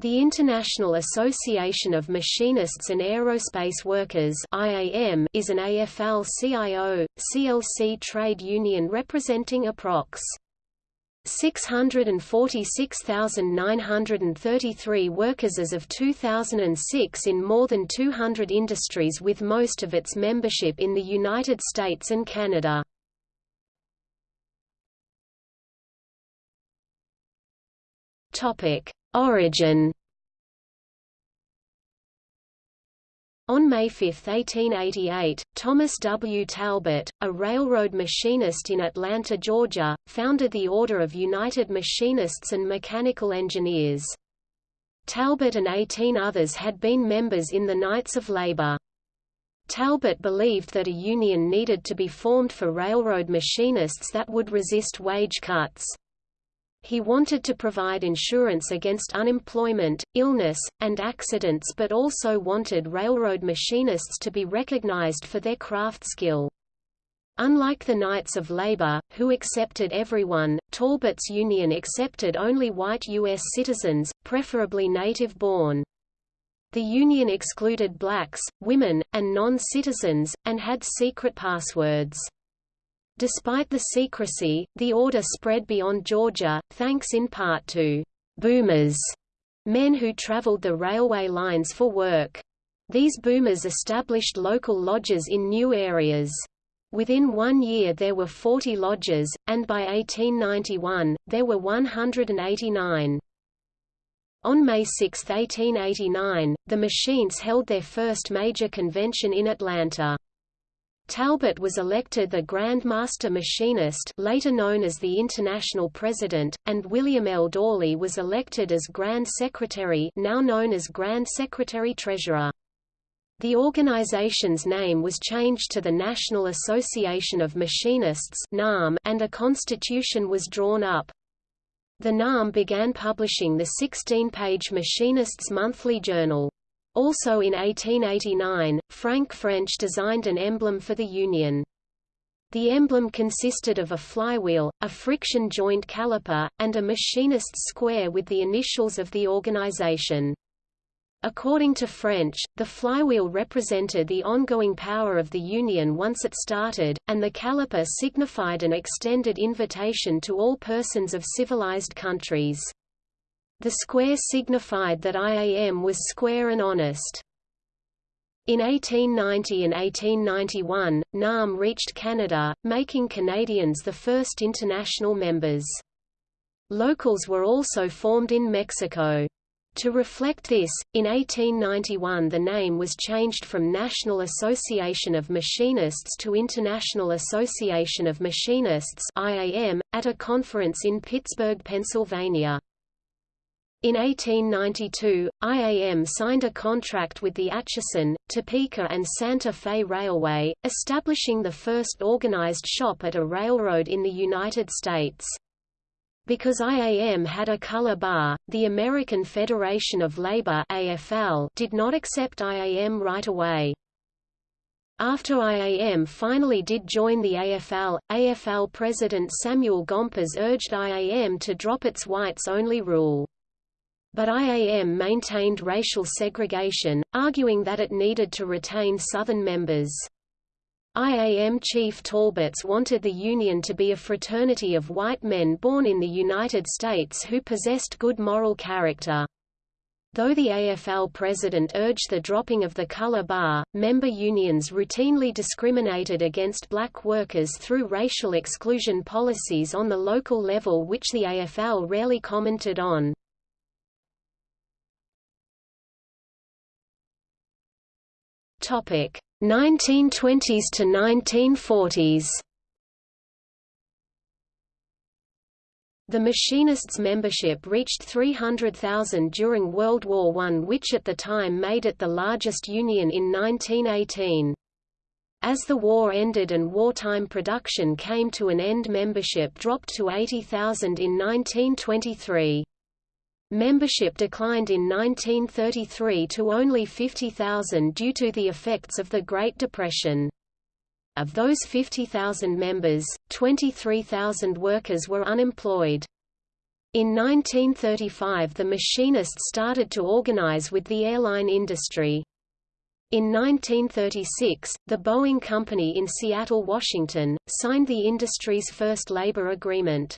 The International Association of Machinists and Aerospace Workers IAM is an AFL-CIO, CLC trade union representing approx. 646,933 workers as of 2006 in more than 200 industries with most of its membership in the United States and Canada. Topic Origin On May 5, 1888, Thomas W. Talbot, a railroad machinist in Atlanta, Georgia, founded the Order of United Machinists and Mechanical Engineers. Talbot and 18 others had been members in the Knights of Labor. Talbot believed that a union needed to be formed for railroad machinists that would resist wage cuts. He wanted to provide insurance against unemployment, illness, and accidents but also wanted railroad machinists to be recognized for their craft skill. Unlike the Knights of Labor, who accepted everyone, Talbot's union accepted only white U.S. citizens, preferably native-born. The union excluded blacks, women, and non-citizens, and had secret passwords. Despite the secrecy, the order spread beyond Georgia, thanks in part to «boomers» men who traveled the railway lines for work. These boomers established local lodges in new areas. Within one year there were 40 lodges, and by 1891, there were 189. On May 6, 1889, the machines held their first major convention in Atlanta. Talbot was elected the Grand Master Machinist later known as the International President, and William L. Dawley was elected as Grand Secretary now known as Grand Secretary-Treasurer. The organization's name was changed to the National Association of Machinists and a constitution was drawn up. The NAM began publishing the 16-page Machinists Monthly Journal. Also in 1889, Frank French designed an emblem for the Union. The emblem consisted of a flywheel, a friction joint caliper, and a machinist's square with the initials of the organization. According to French, the flywheel represented the ongoing power of the Union once it started, and the caliper signified an extended invitation to all persons of civilized countries. The square signified that IAM was square and honest. In 1890 and 1891, NAM reached Canada, making Canadians the first international members. Locals were also formed in Mexico. To reflect this, in 1891 the name was changed from National Association of Machinists to International Association of Machinists IAM, at a conference in Pittsburgh, Pennsylvania. In 1892, IAM signed a contract with the Atchison, Topeka and Santa Fe Railway, establishing the first organized shop at a railroad in the United States. Because IAM had a color bar, the American Federation of Labor AFL did not accept IAM right away. After IAM finally did join the AFL, AFL President Samuel Gompers urged IAM to drop its whites-only rule. But IAM maintained racial segregation, arguing that it needed to retain Southern members. IAM chief Talbots wanted the Union to be a fraternity of white men born in the United States who possessed good moral character. Though the AFL president urged the dropping of the color bar, member unions routinely discriminated against black workers through racial exclusion policies on the local level which the AFL rarely commented on. Topic 1920s to 1940s. The Machinists' membership reached 300,000 during World War I which at the time made it the largest union in 1918. As the war ended and wartime production came to an end membership dropped to 80,000 in 1923. Membership declined in 1933 to only 50,000 due to the effects of the Great Depression. Of those 50,000 members, 23,000 workers were unemployed. In 1935 the machinists started to organize with the airline industry. In 1936, the Boeing Company in Seattle, Washington, signed the industry's first labor agreement.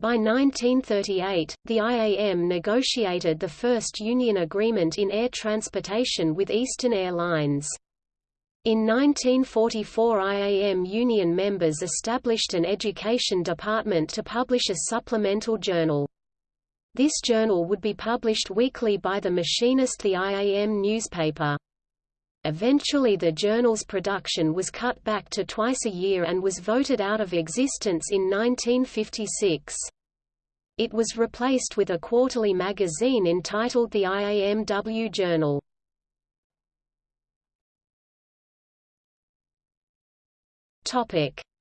By 1938, the IAM negotiated the first union agreement in air transportation with Eastern Airlines. In 1944 IAM union members established an education department to publish a supplemental journal. This journal would be published weekly by the machinist the IAM newspaper. Eventually the journal's production was cut back to twice a year and was voted out of existence in 1956. It was replaced with a quarterly magazine entitled the IAMW Journal.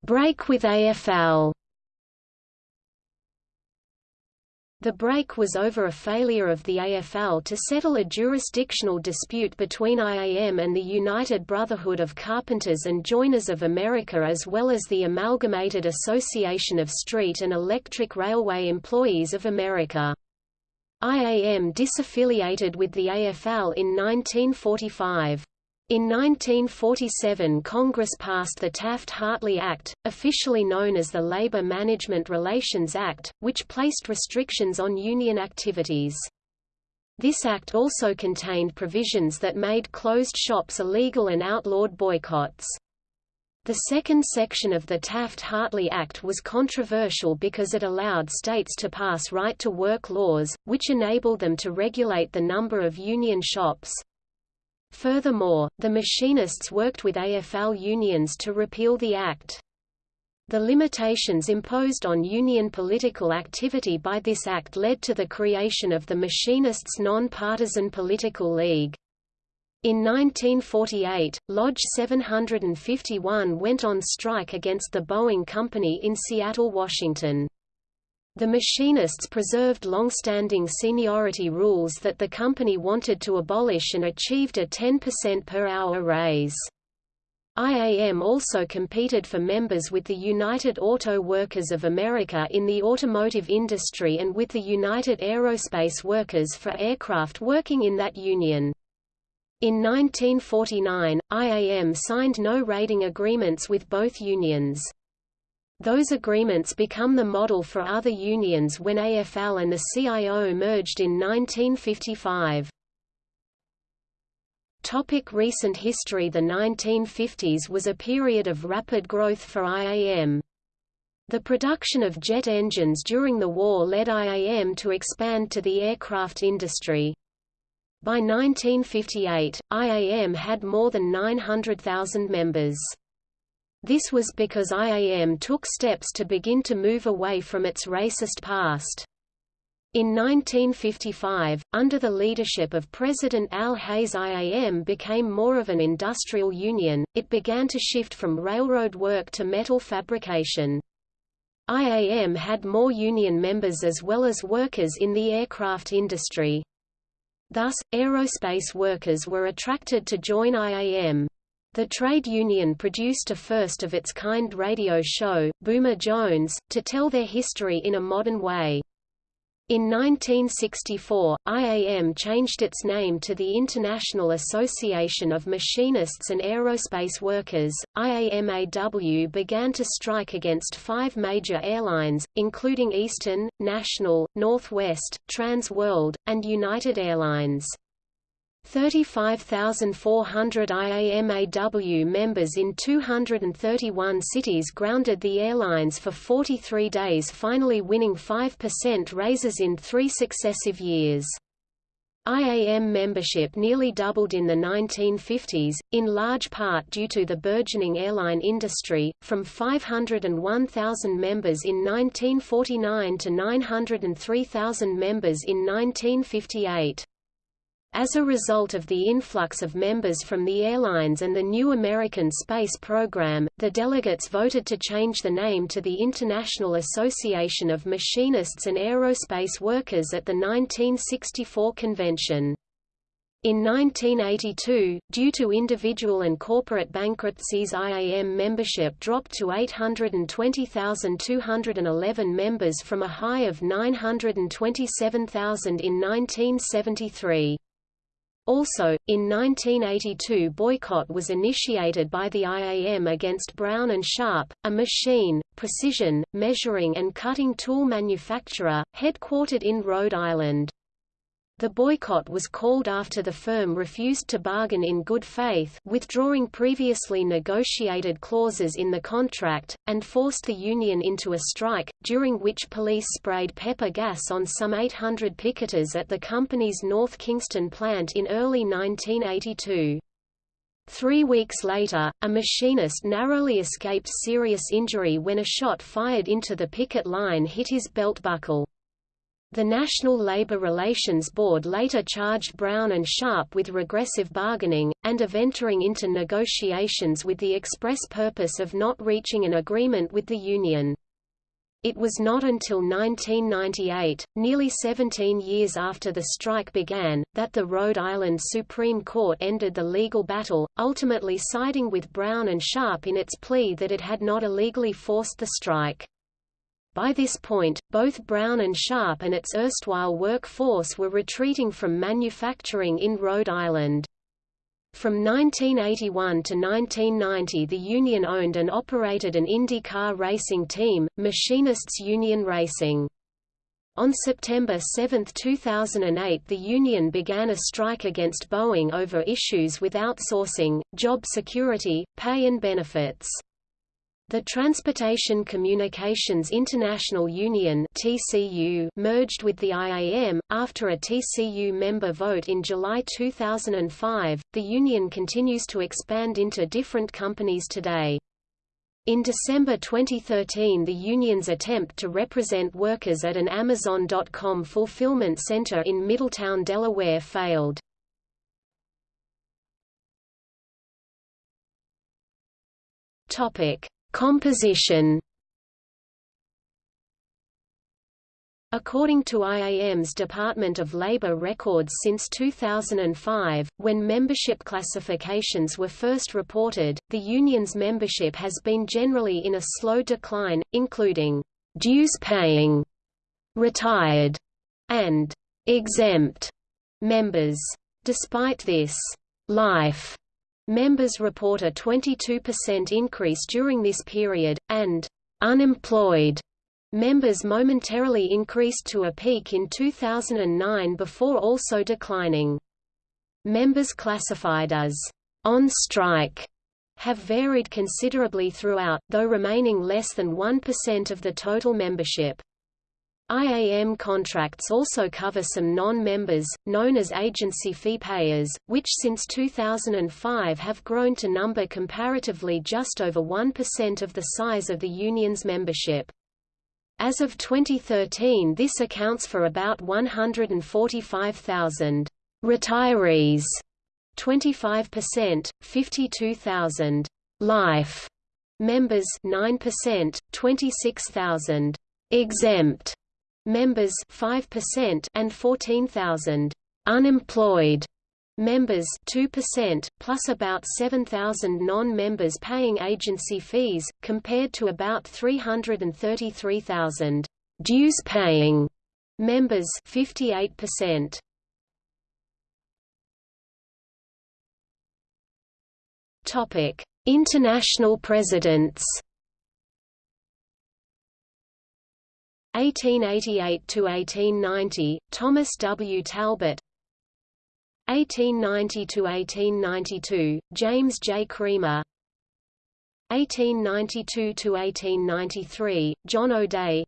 Break with AFL The break was over a failure of the AFL to settle a jurisdictional dispute between IAM and the United Brotherhood of Carpenters and Joiners of America as well as the Amalgamated Association of Street and Electric Railway Employees of America. IAM disaffiliated with the AFL in 1945. In 1947 Congress passed the Taft-Hartley Act, officially known as the Labor Management Relations Act, which placed restrictions on union activities. This act also contained provisions that made closed shops illegal and outlawed boycotts. The second section of the Taft-Hartley Act was controversial because it allowed states to pass right-to-work laws, which enabled them to regulate the number of union shops, Furthermore, the machinists worked with AFL unions to repeal the act. The limitations imposed on union political activity by this act led to the creation of the Machinists' Non-Partisan Political League. In 1948, Lodge 751 went on strike against the Boeing Company in Seattle, Washington. The machinists preserved long-standing seniority rules that the company wanted to abolish and achieved a 10% per hour raise. IAM also competed for members with the United Auto Workers of America in the automotive industry and with the United Aerospace Workers for aircraft working in that union. In 1949, IAM signed no raiding agreements with both unions. Those agreements become the model for other unions when AFL and the CIO merged in 1955. Topic recent history The 1950s was a period of rapid growth for IAM. The production of jet engines during the war led IAM to expand to the aircraft industry. By 1958, IAM had more than 900,000 members. This was because IAM took steps to begin to move away from its racist past. In 1955, under the leadership of President Al Hayes IAM became more of an industrial union, it began to shift from railroad work to metal fabrication. IAM had more union members as well as workers in the aircraft industry. Thus, aerospace workers were attracted to join IAM. The trade union produced a first-of-its-kind radio show, Boomer Jones, to tell their history in a modern way. In 1964, IAM changed its name to the International Association of Machinists and Aerospace Workers. IAMAW began to strike against five major airlines, including Eastern, National, Northwest, Trans World, and United Airlines. 35,400 IAMAW members in 231 cities grounded the airlines for 43 days finally winning 5% raises in three successive years. IAM membership nearly doubled in the 1950s, in large part due to the burgeoning airline industry, from 501,000 members in 1949 to 903,000 members in 1958. As a result of the influx of members from the airlines and the new American space program, the delegates voted to change the name to the International Association of Machinists and Aerospace Workers at the 1964 convention. In 1982, due to individual and corporate bankruptcies IAM membership dropped to 820,211 members from a high of 927,000 in 1973. Also, in 1982 boycott was initiated by the IAM against Brown & Sharpe, a machine, precision, measuring and cutting tool manufacturer, headquartered in Rhode Island. The boycott was called after the firm refused to bargain in good faith withdrawing previously negotiated clauses in the contract, and forced the union into a strike, during which police sprayed pepper gas on some 800 picketers at the company's North Kingstown plant in early 1982. Three weeks later, a machinist narrowly escaped serious injury when a shot fired into the picket line hit his belt buckle. The National Labor Relations Board later charged Brown and Sharpe with regressive bargaining, and of entering into negotiations with the express purpose of not reaching an agreement with the union. It was not until 1998, nearly 17 years after the strike began, that the Rhode Island Supreme Court ended the legal battle, ultimately siding with Brown and Sharpe in its plea that it had not illegally forced the strike. By this point, both Brown and Sharpe and its erstwhile workforce were retreating from manufacturing in Rhode Island. From 1981 to 1990 the union owned and operated an IndyCar racing team, Machinists Union Racing. On September 7, 2008 the union began a strike against Boeing over issues with outsourcing, job security, pay and benefits. The Transportation Communications International Union (TCU) merged with the IAM after a TCU member vote in July 2005. The union continues to expand into different companies today. In December 2013 the union's attempt to represent workers at an Amazon.com fulfillment center in Middletown, Delaware failed. Topic: Composition According to IAM's Department of Labor records since 2005, when membership classifications were first reported, the union's membership has been generally in a slow decline, including dues-paying, retired, and exempt members. Despite this, life Members report a 22% increase during this period, and unemployed members momentarily increased to a peak in 2009 before also declining. Members classified as on strike have varied considerably throughout, though remaining less than 1% of the total membership. IAM contracts also cover some non-members, known as agency fee payers, which since 2005 have grown to number comparatively just over 1% of the size of the union's membership. As of 2013 this accounts for about 145,000 retirees, 25%, 52,000 life members 9%, 26,000 exempt members 5% and 14,000 unemployed members 2%, plus about 7,000 non-members paying agency fees, compared to about 333,000 dues-paying members 58%. Topic: International presidents 1888–1890, Thomas W. Talbot. 1890–1892, James J. Creamer. 1892–1893, John O'Day.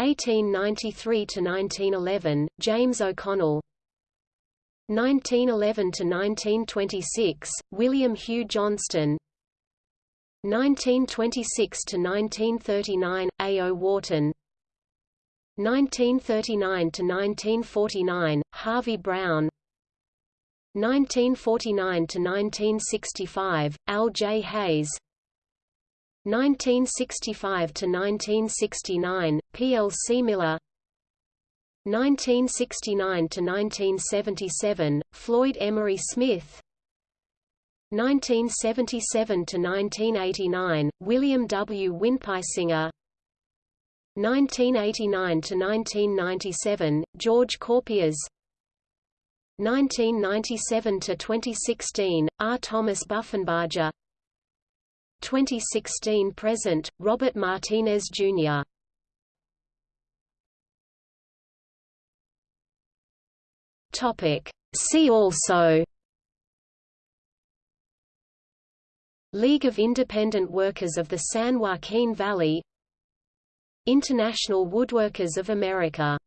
1893–1911, James O'Connell. 1911–1926, William Hugh Johnston 1926 to 1939 A. O. Wharton 1939 to 1949 Harvey Brown 1949 to 1965 Al J. Hayes 1965 to 1969 P. L. Siemiller 1969 to 1977 Floyd Emery Smith 1977 to 1989 William W. Winpeisinger 1989 to 1997 George Kourpias. 1997 to 2016 R. Thomas Buffenbarger. 2016 present Robert Martinez Jr. Topic. See also League of Independent Workers of the San Joaquin Valley International Woodworkers of America